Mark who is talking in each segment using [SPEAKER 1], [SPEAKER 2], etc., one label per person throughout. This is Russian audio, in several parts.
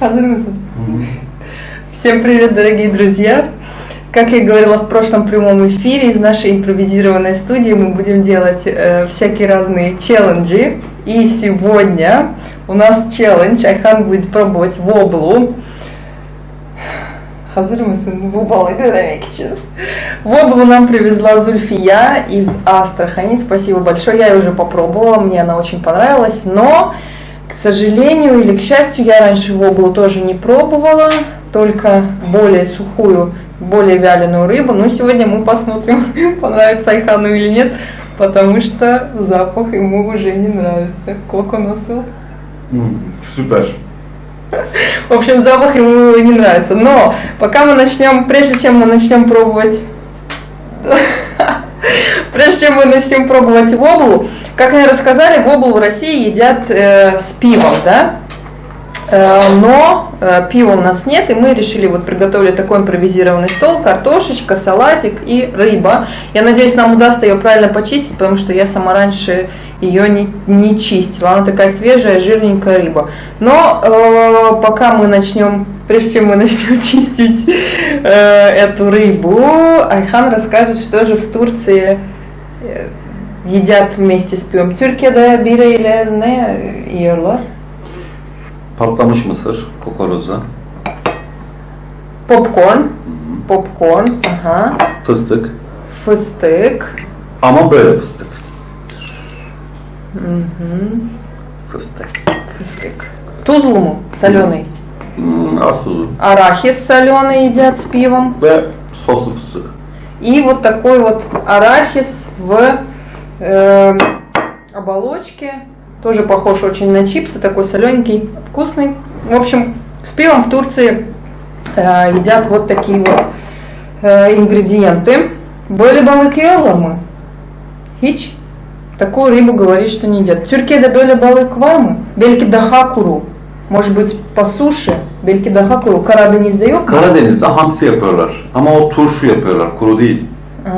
[SPEAKER 1] Hazır mısın? Всем привет, дорогие друзья! Как я говорила в прошлом прямом эфире, из нашей импровизированной студии мы будем делать э, всякие разные челленджи. И сегодня у нас челлендж, Айхан будет пробовать воблу. Hazır mısın? Bu balığı denemek için. Воблу нам привезла Зульфия из Астрахани. Спасибо большое. Я ее уже попробовала, мне она очень понравилась. Но, к сожалению или к счастью, я раньше воблу тоже не пробовала. Только более сухую, более вяленую рыбу. Но сегодня мы посмотрим, понравится Айхану или нет. Потому что запах ему уже не нравится. Как он носил? В общем, запах ему не нравится. Но пока мы начнем, прежде чем мы начнем пробовать, прежде чем мы начнем пробовать воблу, как мне рассказали, воблу в России едят э, с пивом, да? Э, но э, пива у нас нет, и мы решили вот приготовить такой импровизированный стол, картошечка, салатик и рыба. Я надеюсь, нам удастся ее правильно почистить, потому что я сама раньше ее не, не чистила. Она такая свежая, жирненькая рыба. Но э, пока мы начнем, прежде чем мы начнем чистить э, эту рыбу, Айхан расскажет, что же в Турции э, едят вместе с пивом. Türkiye'de bireyle ne yiyorlar?
[SPEAKER 2] Patlamış mısır, kokoroza,
[SPEAKER 1] Попкорн. Попкорn. Ага.
[SPEAKER 2] fıstık.
[SPEAKER 1] Fıstık.
[SPEAKER 2] Ama böyle fıstık.
[SPEAKER 1] Мгм.
[SPEAKER 2] Fıstık.
[SPEAKER 1] Фистык. Тузлу mu? Соленый.
[SPEAKER 2] Az tuzu.
[SPEAKER 1] Арахис соленый едят с пивом.
[SPEAKER 2] Ve soslu fıstık.
[SPEAKER 1] И вот такой вот арахис в э, оболочке. Тоже похож очень на чипсы, такой солененький, вкусный. В общем, с пивом в Турции э, едят вот такие вот э, ингредиенты. Balık yiyorlar mı? Hiç. Такую рыбу говорит, что не едят. Türkiye'de böyle balık var mı? Belki daha kuru. Может быть по суше. Belki daha kuru. Karadeniz'de yok mu?
[SPEAKER 2] Karadeniz'de hamsi yapıyorlar. Ama o turşu yapıyorlar, kuru değil.
[SPEAKER 1] А,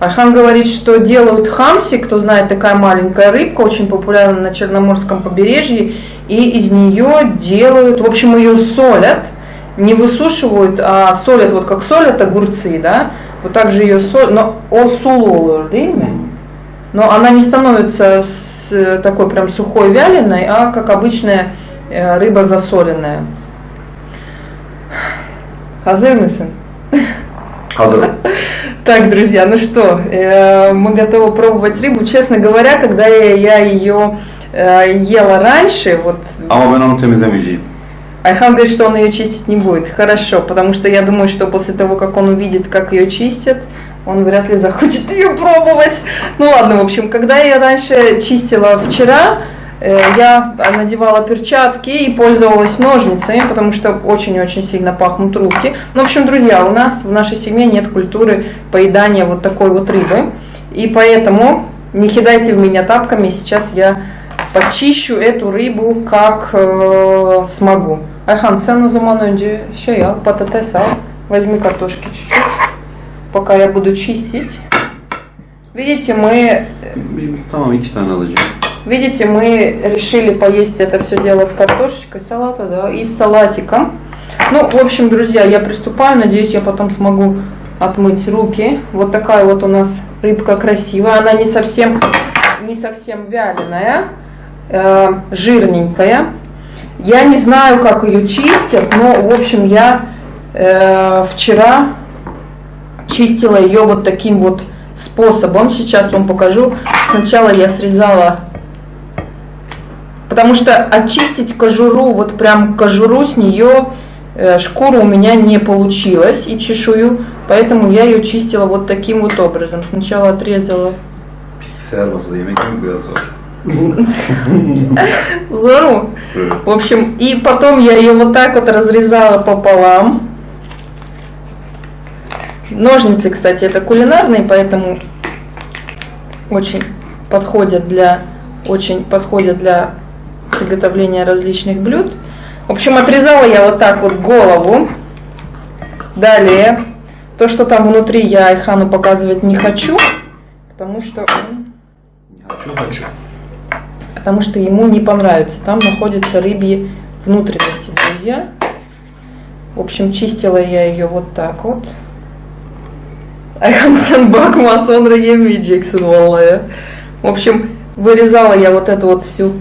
[SPEAKER 1] Айхан говорит, что делают хамси, кто знает, такая маленькая рыбка, очень популярна на Черноморском побережье, и из нее делают, в общем, ее солят, не высушивают, а солят, вот как солят огурцы, да, вот так же ее солят, но о сулолур, но она не становится такой прям сухой вяленой, а как обычная э, рыба засоленная. Hazır mısın?
[SPEAKER 2] Hazır.
[SPEAKER 1] Так, друзья, ну что, э, мы готовы пробовать рыбу. Честно говоря, когда я, ее э, ела раньше, вот
[SPEAKER 2] Ama ben onu temizlemeyeceğim.
[SPEAKER 1] Айхан говорит, что он ее чистить не будет. Хорошо, потому что я думаю, что после того, как он увидит, как ее чистят, он вряд ли захочет ее пробовать. Ну ладно, в общем, когда я раньше чистила вчера, я надевала перчатки и пользовалась ножницами, потому что очень-очень сильно пахнут руки. Ну, в общем, друзья, у нас в нашей семье нет культуры поедания вот такой вот рыбы. И поэтому не кидайте в меня тапками, сейчас я почищу эту рыбу как э, смогу. Айхан, zaman önce şey al, patates al, возьми картошки чуть-чуть, пока я буду чистить. Видите, мы
[SPEAKER 2] Tamam iki tane alacağım.
[SPEAKER 1] Видите, мы решили поесть это все дело с картошечкой, салата, да, и с салатиком. Ну, в общем, друзья, я приступаю, надеюсь, я потом смогу отмыть руки. Вот такая вот у нас рыбка красивая, она не совсем, не совсем вяленая, э, жирненькая. Я не знаю, как ее чистят, но, в общем, я э, вчера чистила ее вот таким вот способом. Сейчас вам покажу. Сначала я срезала, потому что очистить кожуру, вот прям кожуру с нее, э, шкуру у меня не получилось и чешую, поэтому я ее чистила вот таким вот образом. Сначала отрезала. Зору. В общем, и потом я ее вот так вот разрезала пополам. Ножницы, кстати, это кулинарные, поэтому очень подходят для очень подходят для приготовления различных блюд. В общем, отрезала я вот так вот голову. Далее, то, что там внутри, я Айхану показывать не хочу, потому что он
[SPEAKER 2] Хочу хочу.
[SPEAKER 1] потому что ему не понравится. Там находятся рыбьи внутренности, друзья. В общем, чистила я ее вот так вот. Bakma sonra yemeyeceksin vallahi. В общем, вырезала я вот эту вот всю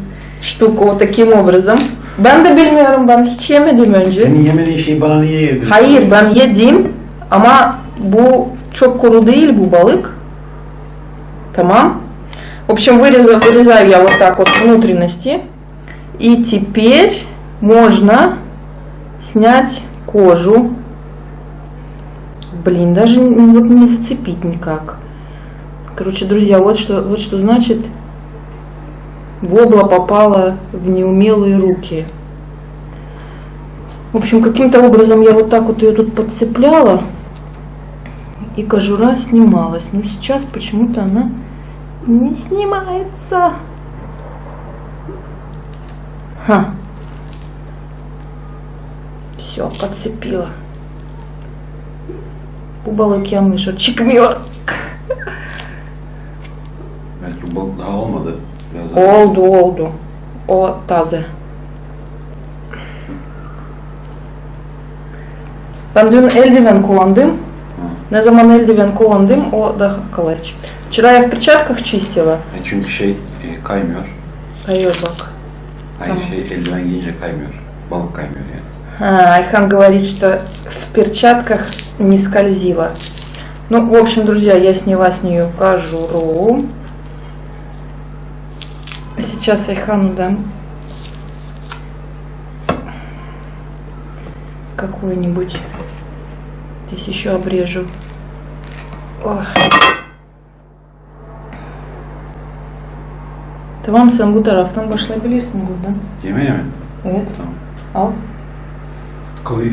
[SPEAKER 1] штуку вот таким образом. Ben de bilmiyorum ben hiç yemedim önce.
[SPEAKER 3] Senin yemediğin şeyi bana niye yedirdin?
[SPEAKER 1] Hayır ben yedim ama bu çok kuru değil bu balık. Tamam. В общем, вырезаю, вырезаю я вот так вот внутренности. И теперь можно снять кожу. Блин, даже вот не зацепить никак. Короче, друзья, вот что, вот что значит вобла попала в неумелые руки. В общем, каким-то образом я вот так вот ее тут подцепляла, и кожура снималась. Но сейчас почему-то она не снимается. Ха. Все, подцепила. Balık yanlış, o çıkmıyor.
[SPEAKER 3] Belki bu balık daha.
[SPEAKER 1] Oldu. O taze. Ben dün eldiven kullandım. Ne zaman eldiven kullandım o daha kolay çıktı. Вчера я в перчатках чистила.
[SPEAKER 3] E çünkü şey e, kaymıyor.
[SPEAKER 1] Hayır bak.
[SPEAKER 3] Aynı
[SPEAKER 1] Tamam.
[SPEAKER 3] şey eldiven giyince kaymıyor. Balık kaymıyor yani.
[SPEAKER 1] А, Айхан говорит, что в перчатках не скользила. Ну, в общем, друзья, я сняла с нее кожуру. Сейчас Айхану дам какую-нибудь. Здесь еще обрежу. Ох. Tamam sen bu taraftan başlayabilirsin buradan.
[SPEAKER 3] Yemeğe mi?
[SPEAKER 1] Evet.
[SPEAKER 3] Tamam.
[SPEAKER 1] Al.
[SPEAKER 3] Koy.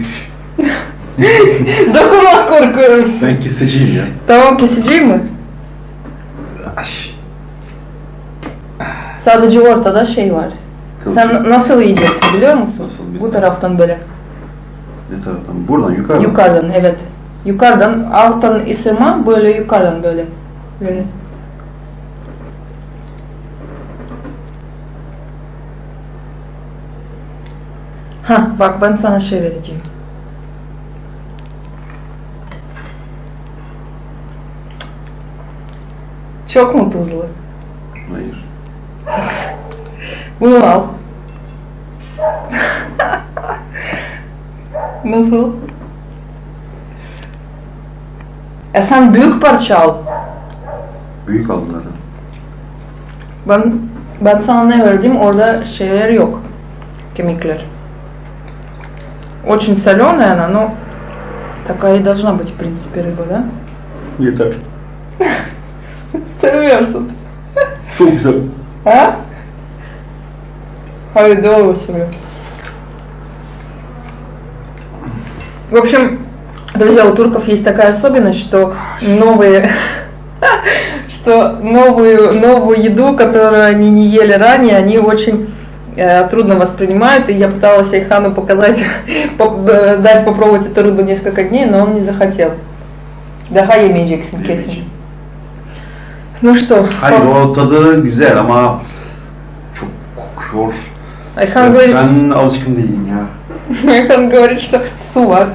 [SPEAKER 1] Dokunmak korkuyorum.
[SPEAKER 3] Ben keseceğim ya.
[SPEAKER 1] Tamam keseceğim mi?
[SPEAKER 3] Aş.
[SPEAKER 1] Sadece ortada şey var.
[SPEAKER 3] Kıl-
[SPEAKER 1] Sen nasıl yiyeceksin biliyor musun?
[SPEAKER 3] Nasıl
[SPEAKER 1] Bu
[SPEAKER 3] bilmiyorum.
[SPEAKER 1] taraftan böyle.
[SPEAKER 3] Ne taraftan? Buradan yukarı. mı?
[SPEAKER 1] Yukarıdan evet. Yukarıdan alttan ısırma böyle yukarıdan böyle. Böyle. Ha bak ben sana şey vereceğim. Çok mu tuzlu?
[SPEAKER 3] Hayır.
[SPEAKER 1] Nasıl? E sen büyük parça al.
[SPEAKER 3] Büyük aldılar. ha.
[SPEAKER 1] Ben ben sana ne verdim orada şeyler yok. Кемикler. Очень соленая она, но такая и должна быть, в принципе, рыба, да?
[SPEAKER 3] Yeter.
[SPEAKER 1] Seviyorsun.
[SPEAKER 3] Çok güzel.
[SPEAKER 1] А? Doğru söylüyor. В общем, друзья, у турков есть такая особенность, что новые, что новую, новую еду, которую они не ели ранее, они очень э, трудно воспринимают. И я пыталась Айхану показать, э, дать попробовать эту рыбу несколько дней, но он не захотел. Daha yemeyeceksin kesin. Ну что,
[SPEAKER 3] Hayır o tadı güzel ama çok kokuyor.
[SPEAKER 1] Ayhan говорит,
[SPEAKER 3] Ben alışkın değilim ya.
[SPEAKER 1] Айхан говорит, что сува.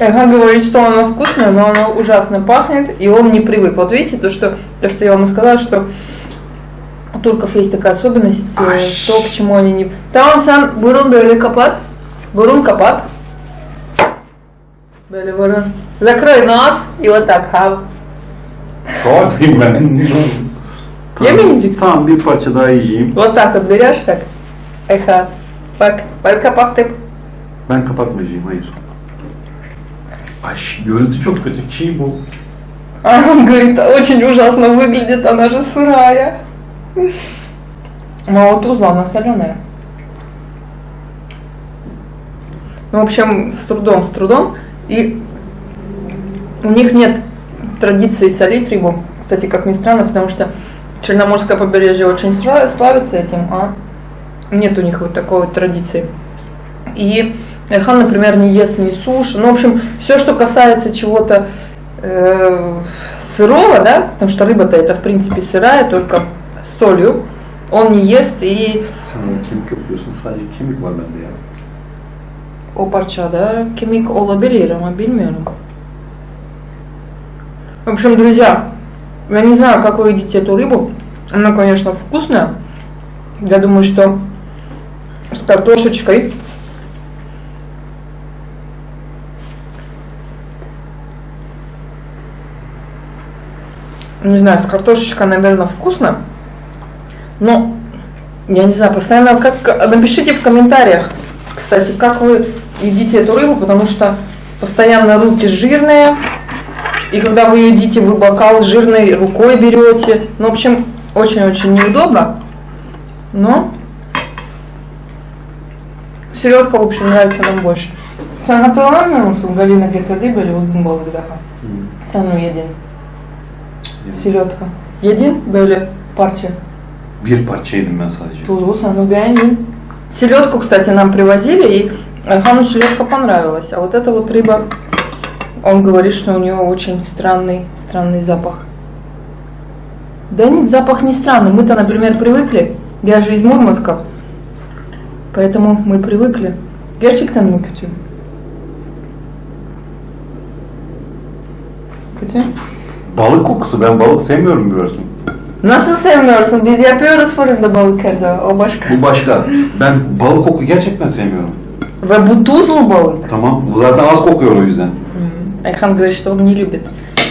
[SPEAKER 1] Айхан говорит, что оно вкусное, но оно ужасно пахнет, и он не привык. Вот видите, то, что, то, что я вам сказала, что у турков есть такая особенность, э,
[SPEAKER 3] Ай.
[SPEAKER 1] то, к чему они не... Tamam sen burun böyle kapat. Burun kapat. Böyle burun. Закрой нос и вот так хав.
[SPEAKER 3] Mıyım ben?
[SPEAKER 1] Yemeyeceksin.
[SPEAKER 3] Tamam bir parça daha yiyeyim.
[SPEAKER 1] Вот так вот берешь так. Айхан. Bak, bak kapattık.
[SPEAKER 3] Ben kapatmayacağım hayır. Ay görüntü çok kötü. Çiğ bu.
[SPEAKER 1] А он говорит, очень ужасно выглядит, она же сырая. Мало тузла, она соленая. Ну, в общем, с трудом, с трудом. И у них нет традиции солить рыбу. Кстати, как ни странно, потому что Черноморское побережье очень славится этим, а нет у них вот такой вот традиции. И Айхан, например, не ест ни суши. Ну, в общем, все, что касается чего-то э, сырого, да, потому что рыба-то это, в принципе, сырая, только с солью. он не ест и o parçada kemik olabilir ama bilmiyorum. В общем, друзья, я не знаю, как вы едите эту рыбу. Она, конечно, вкусная. Я думаю, что с картошечкой. Не знаю, с картошечкой, наверное, вкусно. Но, я не знаю, постоянно как... Напишите в комментариях, кстати, как вы едите эту рыбу, потому что постоянно руки жирные. И когда вы едите, вы бокал жирной рукой берете. Ну, в общем, очень-очень neудобно. Но селедка, в общем, nравится нам больше. Sen hatırlamıyor musun Galina getirdiği böyle uzun balık daha? Sen onu yedin. Селедка. Yedin böyle parça.
[SPEAKER 3] Bir parça yedim ben sadece.
[SPEAKER 1] Тузу, sen onu beğendin. Селедку, кстати, нам привозили, и Хану селедка понравилась. А вот эта вот рыба, он говорит, что у нее очень странный, странный запах. Да нет, запах не странный. Мы-то, например, привыкли. Я же из Мурманска. Поэтому мы привыкли. Gerçekten mi kötü? Kötü.
[SPEAKER 3] Balık kokusu. Ben balık sevmiyorum biliyorsun.
[SPEAKER 1] Nasıl sevmiyorsun? Biz yapıyoruz fırında balık her zaman. O başka.
[SPEAKER 3] Bu başka. Ben balık koku gerçekten sevmiyorum.
[SPEAKER 1] Ve bu tuzlu balık.
[SPEAKER 3] Tamam. Bu zaten az kokuyor o yüzden.
[SPEAKER 1] Айхан говорит, что он не любит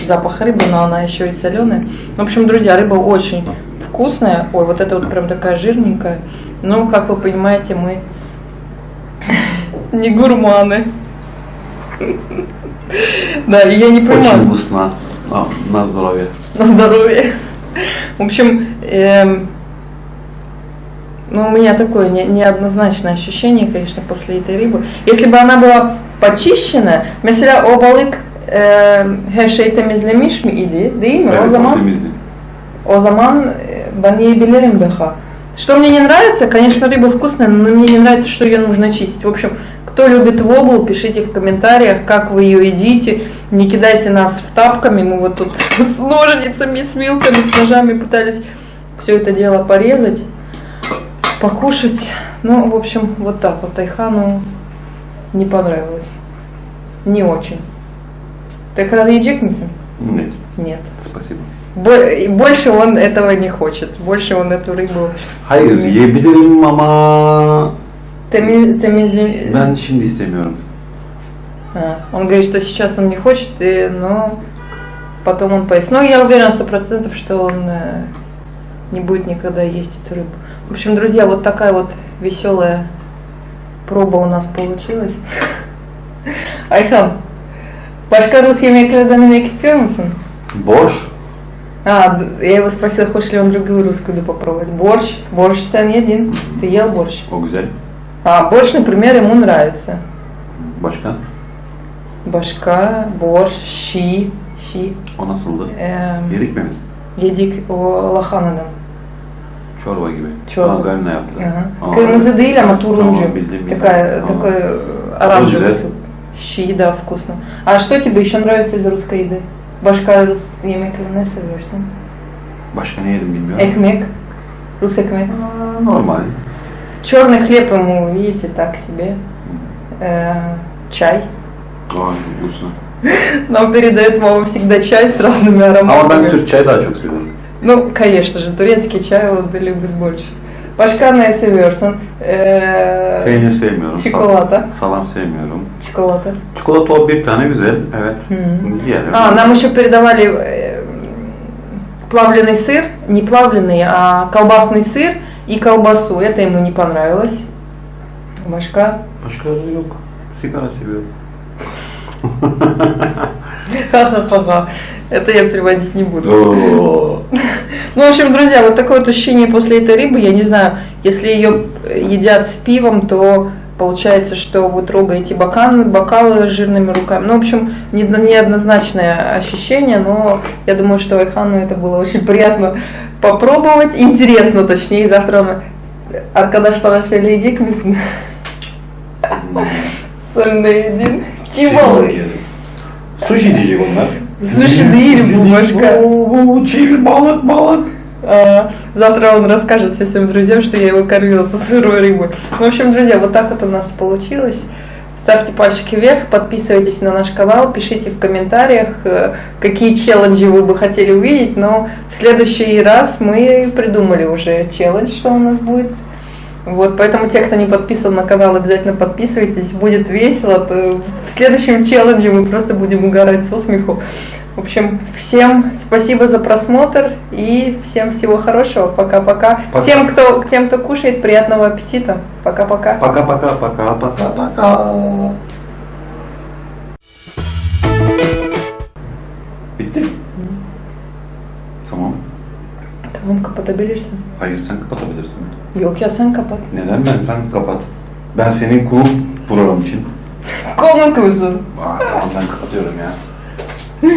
[SPEAKER 1] запах рыбы, но она еще и соленая. В общем, друзья, рыба очень вкусная. Ой, вот это вот прям такая жирненькая. Но, как вы понимаете, мы не гурманы. Да, и я не
[SPEAKER 3] Очень
[SPEAKER 1] понимаю.
[SPEAKER 3] вкусно. А, на здоровье.
[SPEAKER 1] На здоровье. В общем, эм, ну, у меня такое не- неоднозначное ощущение, конечно, после этой рыбы. Если бы она была почищена, mesela o balık e, her şey temizlemiş mi idi, değil mi?
[SPEAKER 3] Evet, o
[SPEAKER 1] zaman
[SPEAKER 3] temizdi.
[SPEAKER 1] o zaman ben yiyebilirim daha. Что мне не нравится, конечно, рыба вкусная, но мне не нравится, что ее нужно чистить. В общем, кто любит воблу, пишите в комментариях, как вы ее едите. Не кидайте нас в тапками. Мы вот тут с ножницами, с вилками, с ножами пытались все это дело порезать, покушать. Ну, в общем, вот так вот Айхану не понравилось. Не очень. Tekrar yiyecek misin?
[SPEAKER 3] Нет.
[SPEAKER 1] Нет.
[SPEAKER 3] Спасибо.
[SPEAKER 1] Больше он этого не хочет. Больше он эту рыбу
[SPEAKER 3] Hayır yiyebilirim ama
[SPEAKER 1] теми- темизли-
[SPEAKER 3] ben şimdi istemiyorum.
[SPEAKER 1] А, Он говорит, что сейчас он не хочет, и- но потом он поест. Но я уверена сто процентов, что он э, не будет никогда есть эту рыбу. В общем, друзья, вот такая вот веселая проба у нас получилась. Ayhan, başka Rus yemeklerden yemek istiyor musun?
[SPEAKER 3] Borş.
[SPEAKER 1] А, я его спросила, хочет ли он другую русскую еду попробовать. Борщ. Борщ sen yedin. Ты ел борщ.
[SPEAKER 3] Güzel.
[SPEAKER 1] А, борщ, например, ему нравится.
[SPEAKER 3] Başka?
[SPEAKER 1] Башка, борщ, щи. Щи.
[SPEAKER 3] O nasıldı?
[SPEAKER 1] Эм,
[SPEAKER 3] Yedik mi biz?
[SPEAKER 1] yedik o lahana'dan.
[SPEAKER 3] Çorba gibi.
[SPEAKER 1] Çorba.
[SPEAKER 3] Aa, yaptı.
[SPEAKER 1] Ага.
[SPEAKER 3] Aa,
[SPEAKER 1] Kırmızı değil ama turuncu.
[SPEAKER 3] Tamam, bildim, bildim.
[SPEAKER 1] Такая, такой э, оранжевый
[SPEAKER 3] güzel.
[SPEAKER 1] суп. Щи, да, вкусно. А что тебе еще нравится из русской еды? Башка рус yemeklerini ne seviyorsun?
[SPEAKER 3] Başka ne yedim bilmiyorum.
[SPEAKER 1] Экмек. Рус экмек.
[SPEAKER 3] Aa, Normal.
[SPEAKER 1] Черный хлеб ему, видите, так себе. Э, чай.
[SPEAKER 3] Aa, вкусно.
[SPEAKER 1] Нам передает мама всегда чай с разными ароматами.
[SPEAKER 3] Türk çay daha çok seviyorum.
[SPEAKER 1] Ну, конечно же, турецкий чай он любит больше. Başka ne seviyorsun? Ee,
[SPEAKER 3] Peynir sevmiyorum.
[SPEAKER 1] Çikolata.
[SPEAKER 3] Salam sevmiyorum.
[SPEAKER 1] Çikolata.
[SPEAKER 3] Çikolata o bir tane güzel. Evet.
[SPEAKER 1] Hı.
[SPEAKER 3] Yiyelim.
[SPEAKER 1] А, нам еще передавали э, плавленый сыр, не плавленый, а колбасный сыр и колбасу. Это ему не понравилось. Башка.
[SPEAKER 3] Başka yok. Sigara seviyorum.
[SPEAKER 1] Ха-ха-ха-ха. Это я переводить не буду. Ну, в общем, друзья, вот такое вот ощущение после этой рыбы, я не знаю, если ее едят с пивом, то получается, что вы трогаете бокалы, бокалы жирными руками. Ну, в общем, не- неоднозначное ощущение, но я думаю, что Айхану это было очень приятно попробовать. Интересно, точнее, завтра он... Arkadaşlar söyleyecek misin? Sen de yedin.
[SPEAKER 3] Yedim. Sushi diyecek onlar.
[SPEAKER 1] Sushi değil bu başka.
[SPEAKER 3] Balık.
[SPEAKER 1] А, Завтра он расскажет всем своим друзьям, что я его кормила тут сырой. Ну, в общем, друзья, вот так вот у нас получилось. Ставьте пальчики вверх, подписывайтесь на наш канал, пишите в комментариях, э, какие челленджи вы бы хотели увидеть. Но в следующий раз мы придумали уже челлендж, что у нас будет. Вот, поэтому те, кто не подписан на канал, обязательно подписывайтесь, будет весело. То В следующем челлендже мы просто будем угорать со смеху. В общем, всем спасибо за просмотр и всем всего хорошего. Пока-пока.
[SPEAKER 3] Пока.
[SPEAKER 1] Тем, кто, тем, кто кушает, приятного аппетита. Пока-пока.
[SPEAKER 3] Пока-пока, пока-пока-пока.
[SPEAKER 1] Kapatabilirsin.
[SPEAKER 3] Hayır sen kapatabilirsin.
[SPEAKER 1] Yok ya sen kapat.
[SPEAKER 3] Neden ben? Sen kapat. Ben senin konuk program için.
[SPEAKER 1] Konuk musun?
[SPEAKER 3] Aa, tamam ben kapatıyorum ya.